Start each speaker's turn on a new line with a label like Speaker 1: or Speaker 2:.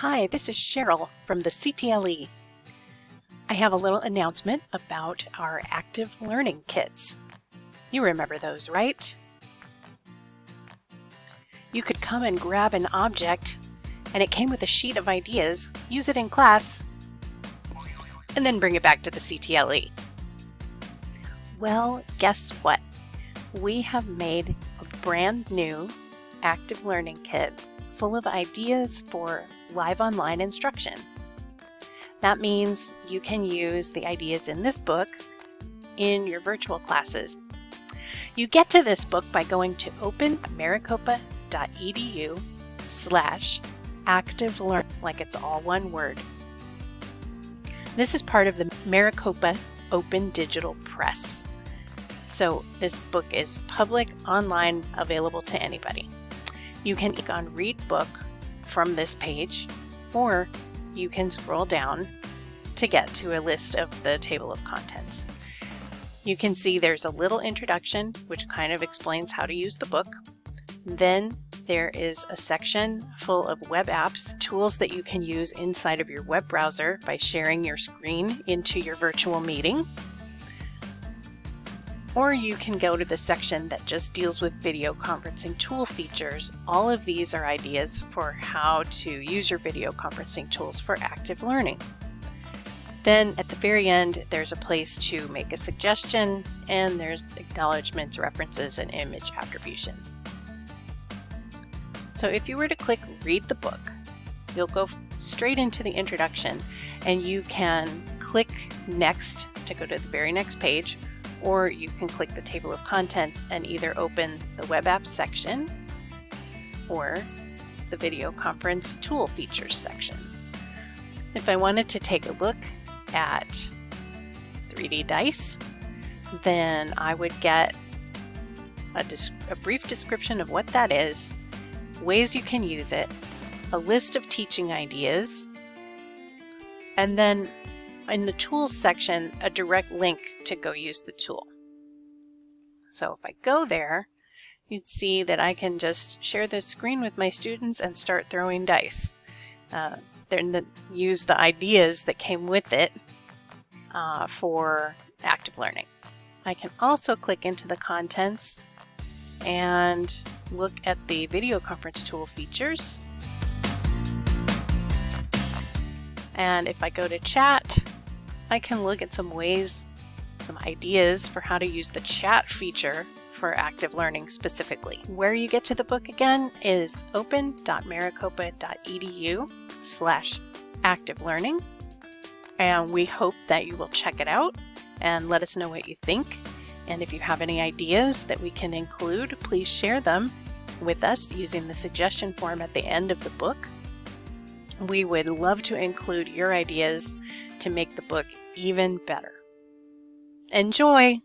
Speaker 1: Hi, this is Cheryl from the CTLE. I have a little announcement about our active learning kits. You remember those, right? You could come and grab an object and it came with a sheet of ideas, use it in class, and then bring it back to the CTLE. Well, guess what? We have made a brand new active learning kit full of ideas for live online instruction. That means you can use the ideas in this book in your virtual classes. You get to this book by going to openmaricopa.edu slash active learn, like it's all one word. This is part of the Maricopa Open Digital Press. So this book is public, online, available to anybody. You can click on Read Book from this page, or you can scroll down to get to a list of the table of contents. You can see there's a little introduction, which kind of explains how to use the book. Then there is a section full of web apps, tools that you can use inside of your web browser by sharing your screen into your virtual meeting or you can go to the section that just deals with video conferencing tool features. All of these are ideas for how to use your video conferencing tools for active learning. Then at the very end, there's a place to make a suggestion and there's acknowledgements, references, and image attributions. So if you were to click read the book, you'll go straight into the introduction and you can click next to go to the very next page or you can click the table of contents and either open the web apps section or the video conference tool features section. If I wanted to take a look at 3D Dice, then I would get a, a, brief description of what that is, ways you can use it, a list of teaching ideas, and then in the tools section a direct link to go use the tool. So if I go there, you'd see that I can just share this screen with my students and start throwing dice. Uh, then use the ideas that came with it uh, for active learning. I can also click into the contents and look at the video conference tool features. And if I go to chat, I can look at some ways, some ideas for how to use the chat feature for active learning specifically. Where you get to the book again is open.maricopa.edu slash active learning. And we hope that you will check it out and let us know what you think. And if you have any ideas that we can include, please share them with us using the suggestion form at the end of the book. We would love to include your ideas to make the book even better. Enjoy!